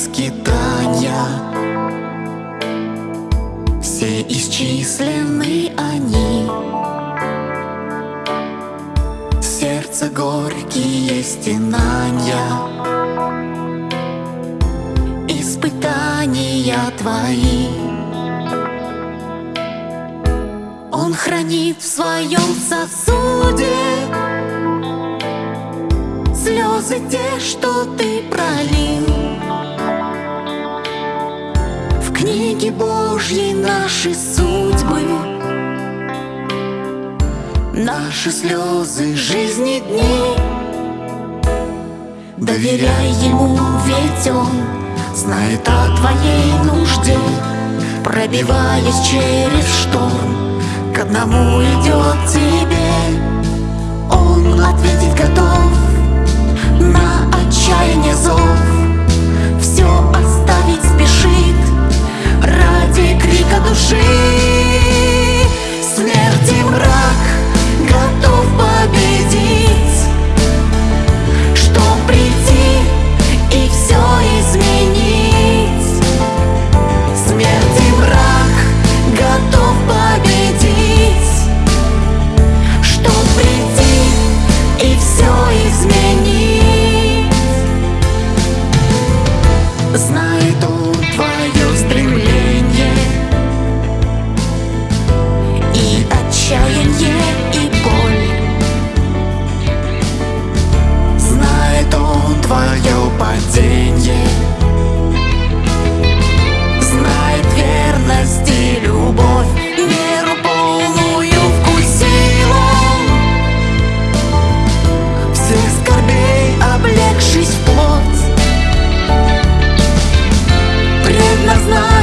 скитания. Все исчислены они. Сердце горькие стенания Испытания твои. Он хранит в своем сосуде Слезы те, что ты пролил В книге Божьей наши судьбы Наши слезы жизни дней Доверяй ему, ведь он Знает о твоей нужде Пробиваясь через шторм. К одному идет тебе. Он ответить готов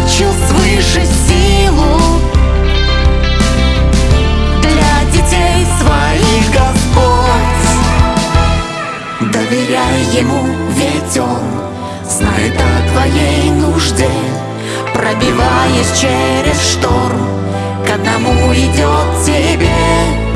Предназначил свыше силу Для детей своих Господь. Доверяй ему, ведь он Знает о твоей нужде Пробиваясь через шторм. К одному идет тебе